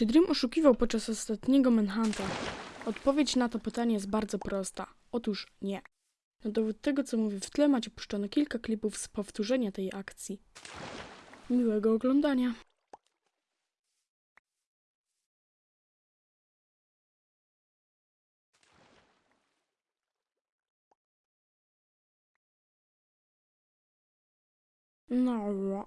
Czy Dream oszukiwał podczas ostatniego Manhunta? Odpowiedź na to pytanie jest bardzo prosta. Otóż nie. Na dowód tego, co mówię w tle, macie puszczone kilka klipów z powtórzenia tej akcji. Miłego oglądania. No.